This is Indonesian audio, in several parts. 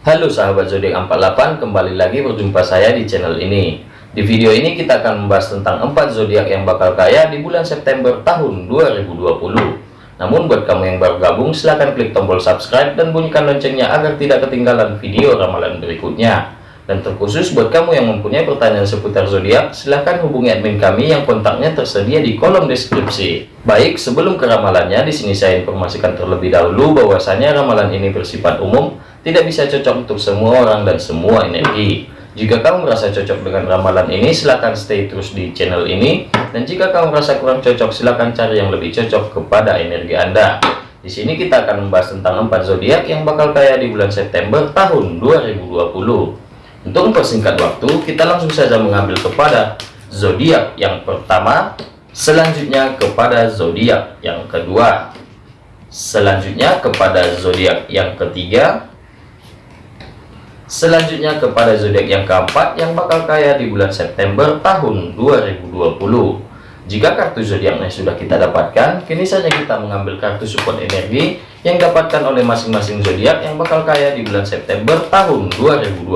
Halo sahabat zodiak 48 kembali lagi berjumpa saya di channel ini. Di video ini kita akan membahas tentang 4 zodiak yang bakal kaya di bulan September tahun 2020 namun buat kamu yang baru gabung silahkan klik tombol subscribe dan bunyikan loncengnya agar tidak ketinggalan video ramalan berikutnya. Dan terkhusus buat kamu yang mempunyai pertanyaan seputar zodiak, silahkan hubungi admin kami yang kontaknya tersedia di kolom deskripsi. Baik, sebelum ke ramalannya, di sini saya informasikan terlebih dahulu bahwasanya ramalan ini bersifat umum, tidak bisa cocok untuk semua orang dan semua energi. Jika kamu merasa cocok dengan ramalan ini, silahkan stay terus di channel ini. Dan jika kamu merasa kurang cocok, silahkan cari yang lebih cocok kepada energi Anda. Di sini kita akan membahas tentang empat zodiak yang bakal kaya di bulan September tahun 2020. Untuk mempersingkat waktu, kita langsung saja mengambil kepada zodiak yang pertama, selanjutnya kepada zodiak yang kedua, selanjutnya kepada zodiak yang ketiga, selanjutnya kepada zodiak yang keempat yang bakal kaya di bulan September tahun 2020. Jika kartu zodiaknya sudah kita dapatkan, kini saja kita mengambil kartu support energi yang dapatkan oleh masing-masing zodiak yang bakal kaya di bulan September tahun 2020.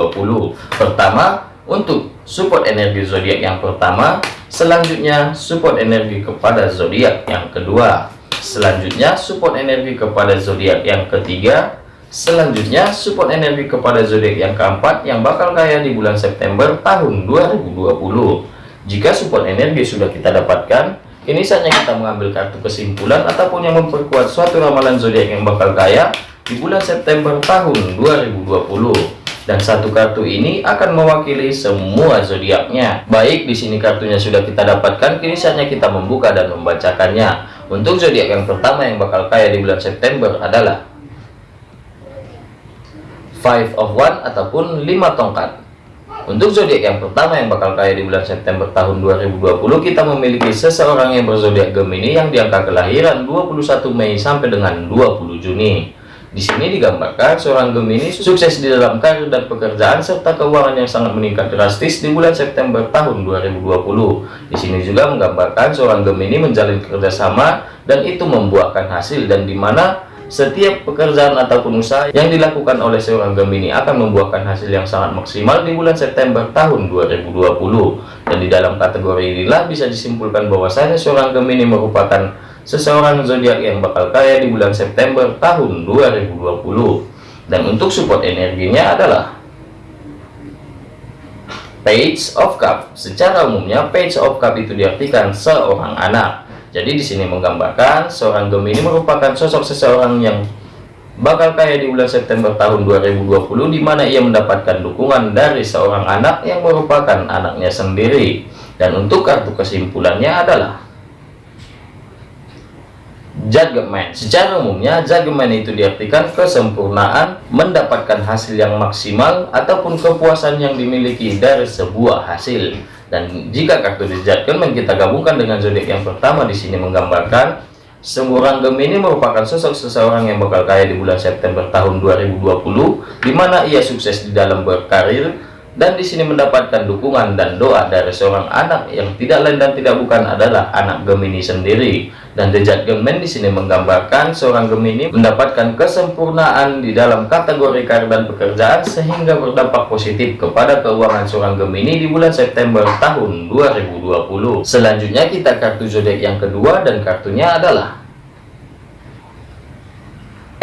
Pertama, untuk support energi zodiak yang pertama, selanjutnya support energi kepada zodiak yang kedua, selanjutnya support energi kepada zodiak yang ketiga, selanjutnya support energi kepada zodiak yang keempat yang bakal kaya di bulan September tahun 2020. Jika support energi sudah kita dapatkan, ini saatnya kita mengambil kartu kesimpulan ataupun yang memperkuat suatu ramalan zodiak yang bakal kaya di bulan September tahun 2020. Dan satu kartu ini akan mewakili semua zodiaknya. Baik, di sini kartunya sudah kita dapatkan, kini saatnya kita membuka dan membacakannya. Untuk zodiak yang pertama yang bakal kaya di bulan September adalah Five of One ataupun lima tongkat. Untuk zodiak yang pertama yang bakal kaya di bulan September tahun 2020 kita memiliki seseorang yang berzodiak Gemini yang diangka kelahiran 21 Mei sampai dengan 20 Juni. Di sini digambarkan seorang Gemini sukses di dalam karir dan pekerjaan serta keuangan yang sangat meningkat drastis di bulan September tahun 2020. Di sini juga menggambarkan seorang Gemini menjalin kerjasama dan itu membuahkan hasil dan di mana setiap pekerjaan ataupun usaha yang dilakukan oleh seorang Gemini akan membuahkan hasil yang sangat maksimal di bulan September tahun 2020. Dan di dalam kategori inilah bisa disimpulkan bahwasanya seorang Gemini merupakan seseorang zodiak yang bakal kaya di bulan September tahun 2020. Dan untuk support energinya adalah Page of Cup. Secara umumnya Page of Cup itu diartikan seorang anak jadi di sini menggambarkan seorang Gemini merupakan sosok seseorang yang bakal kaya di bulan September tahun 2020 di mana ia mendapatkan dukungan dari seorang anak yang merupakan anaknya sendiri. Dan untuk kartu kesimpulannya adalah Judgment. Secara umumnya Judgment itu diartikan kesempurnaan, mendapatkan hasil yang maksimal ataupun kepuasan yang dimiliki dari sebuah hasil. Dan jika kartu dijadikan kita gabungkan dengan zodiak yang pertama di sini menggambarkan seorang Gemini merupakan sosok seseorang yang bakal kaya di bulan September tahun 2020 di mana ia sukses di dalam berkarir dan di sini mendapatkan dukungan dan doa dari seorang anak yang tidak lain dan tidak bukan adalah anak Gemini sendiri dan dejat Gemen di sini menggambarkan seorang Gemini mendapatkan kesempurnaan di dalam kategori karir dan pekerjaan sehingga berdampak positif kepada keuangan seorang Gemini di bulan September tahun 2020 selanjutnya kita kartu zodiak yang kedua dan kartunya adalah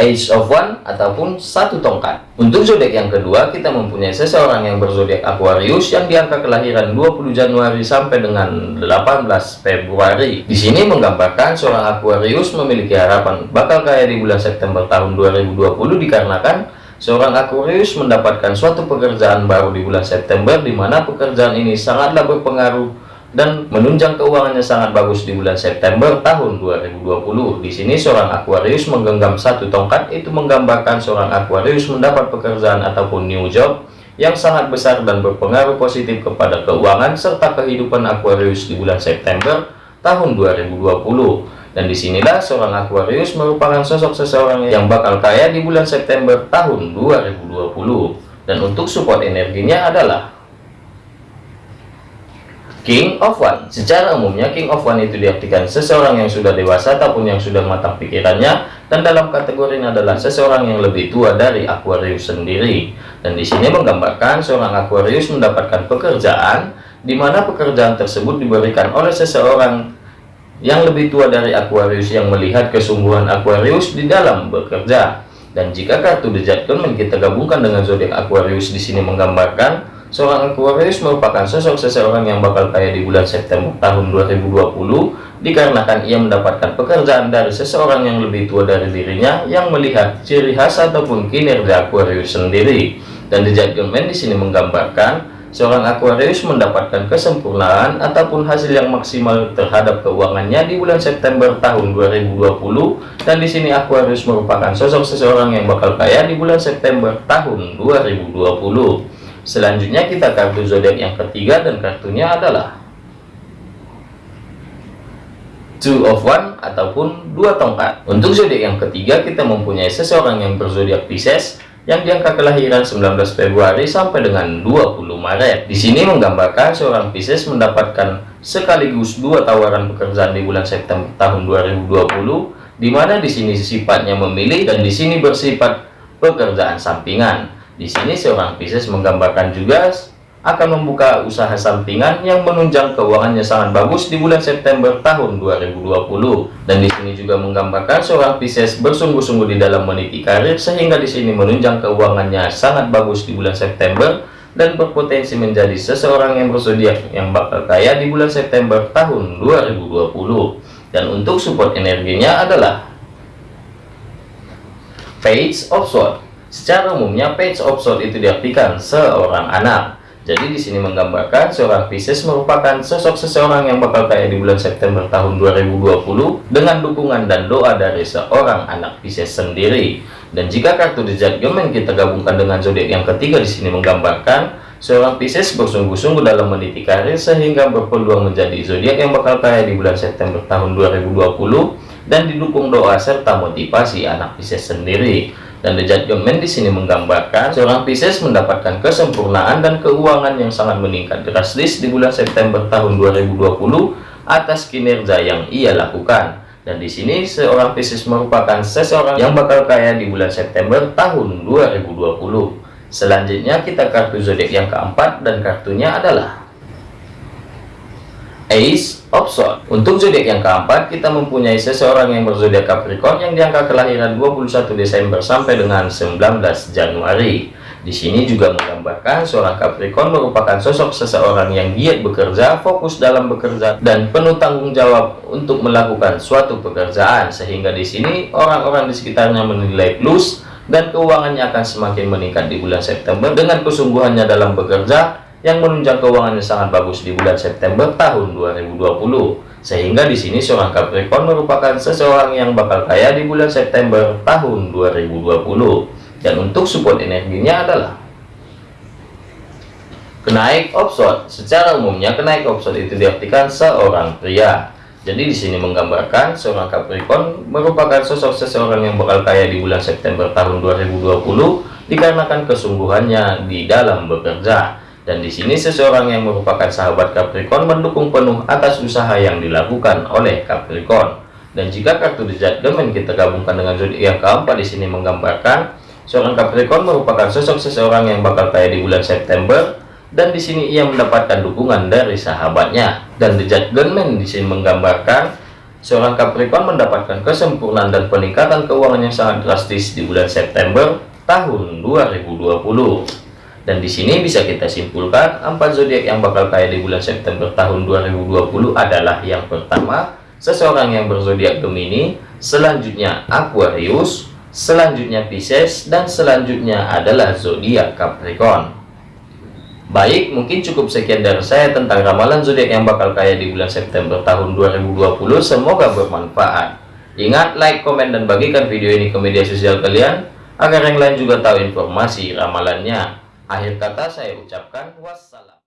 Age of One ataupun satu tongkat. Untuk zodiak yang kedua, kita mempunyai seseorang yang berzodiak Aquarius yang diangka kelahiran 20 Januari sampai dengan 18 Februari. Di sini menggambarkan seorang Aquarius memiliki harapan bakal kaya di bulan September tahun 2020 dikarenakan seorang Aquarius mendapatkan suatu pekerjaan baru di bulan September di mana pekerjaan ini sangatlah berpengaruh dan menunjang keuangannya sangat bagus di bulan September tahun 2020. Di sini seorang Aquarius menggenggam satu tongkat itu menggambarkan seorang Aquarius mendapat pekerjaan ataupun new job yang sangat besar dan berpengaruh positif kepada keuangan serta kehidupan Aquarius di bulan September tahun 2020. Dan di sinilah seorang Aquarius merupakan sosok seseorang yang bakal kaya di bulan September tahun 2020. Dan untuk support energinya adalah King of One Secara umumnya King of One itu diartikan seseorang yang sudah dewasa ataupun yang sudah matang pikirannya dan dalam kategori ini adalah seseorang yang lebih tua dari Aquarius sendiri. Dan di sini menggambarkan seorang Aquarius mendapatkan pekerjaan di mana pekerjaan tersebut diberikan oleh seseorang yang lebih tua dari Aquarius yang melihat kesungguhan Aquarius di dalam bekerja. Dan jika kartu The kita gabungkan dengan zodiak Aquarius di sini menggambarkan Seorang Aquarius merupakan sosok seseorang yang bakal kaya di bulan September tahun 2020 dikarenakan ia mendapatkan pekerjaan dari seseorang yang lebih tua dari dirinya yang melihat ciri khas ataupun kinerja Aquarius sendiri. Dan The Judgment di sini menggambarkan seorang Aquarius mendapatkan kesempurnaan ataupun hasil yang maksimal terhadap keuangannya di bulan September tahun 2020 dan di sini Aquarius merupakan sosok seseorang yang bakal kaya di bulan September tahun 2020 Selanjutnya kita kartu zodiak yang ketiga dan kartunya adalah Two of One ataupun dua tongkat. Untuk zodiak yang ketiga kita mempunyai seseorang yang berzodiak Pisces yang diangka kelahiran 19 Februari sampai dengan 20 Maret. Di sini menggambarkan seorang Pisces mendapatkan sekaligus dua tawaran pekerjaan di bulan September tahun 2020 di mana di sini sifatnya memilih dan di sini bersifat pekerjaan sampingan. Di sini seorang Pisces menggambarkan juga akan membuka usaha sampingan yang menunjang keuangannya sangat bagus di bulan September tahun 2020. Dan di sini juga menggambarkan seorang Pisces bersungguh-sungguh di dalam meniti karir sehingga di sini menunjang keuangannya sangat bagus di bulan September dan berpotensi menjadi seseorang yang bersodiak yang bakal kaya di bulan September tahun 2020. Dan untuk support energinya adalah Page of Swords Secara umumnya page of sword itu diartikan seorang anak. Jadi di sini menggambarkan seorang Pisces merupakan sosok seseorang yang bakal kaya di bulan September tahun 2020 dengan dukungan dan doa dari seorang anak Pisces sendiri. Dan jika kartu The Judgment kita gabungkan dengan zodiak yang ketiga di sini menggambarkan seorang Pisces bersungguh-sungguh dalam meniti karir sehingga berpeluang menjadi zodiak yang bakal kaya di bulan September tahun 2020 dan didukung doa serta motivasi anak Pisces sendiri. Dan The Judgment di sini menggambarkan seorang Pisces mendapatkan kesempurnaan dan keuangan yang sangat meningkat drastis di bulan September tahun 2020 atas kinerja yang ia lakukan. Dan di sini seorang Pisces merupakan seseorang yang bakal kaya di bulan September tahun 2020. Selanjutnya kita kartu zodiak yang keempat dan kartunya adalah Ace of Swords. Untuk zodiak yang keempat, kita mempunyai seseorang yang berzodiak Capricorn yang diangka kelahiran 21 Desember sampai dengan 19 Januari. Di sini juga menggambarkan seorang Capricorn merupakan sosok seseorang yang giat bekerja, fokus dalam bekerja, dan penuh tanggung jawab untuk melakukan suatu pekerjaan. Sehingga di sini orang-orang di sekitarnya menilai plus dan keuangannya akan semakin meningkat di bulan September dengan kesungguhannya dalam bekerja yang menunjang keuangannya sangat bagus di bulan September tahun 2020. Sehingga di sini seorang Capricorn merupakan seseorang yang bakal kaya di bulan September tahun 2020. Dan untuk support energinya adalah kenaik offshore. Secara umumnya kenaik offshore itu diartikan seorang pria. Jadi di sini menggambarkan seorang Capricorn merupakan sosok seseorang yang bakal kaya di bulan September tahun 2020 dikarenakan kesungguhannya di dalam bekerja. Dan di sini seseorang yang merupakan sahabat Capricorn mendukung penuh atas usaha yang dilakukan oleh Capricorn. Dan jika kartu The Judgment kita gabungkan dengan zodiak keempat di sini menggambarkan seorang Capricorn merupakan sosok seseorang yang bakal kaya di bulan September dan di sini ia mendapatkan dukungan dari sahabatnya. Dan The Judgment di sini menggambarkan seorang Capricorn mendapatkan kesempurnaan dan peningkatan keuangan yang sangat drastis di bulan September tahun 2020. Dan di sini bisa kita simpulkan empat zodiak yang bakal kaya di bulan September tahun 2020 adalah yang pertama seseorang yang berzodiak Gemini, selanjutnya Aquarius, selanjutnya Pisces dan selanjutnya adalah zodiak Capricorn. Baik, mungkin cukup sekian dari saya tentang ramalan zodiak yang bakal kaya di bulan September tahun 2020. Semoga bermanfaat. Ingat, like, komen, dan bagikan video ini ke media sosial kalian agar yang lain juga tahu informasi ramalannya. Akhir kata saya ucapkan wassalam.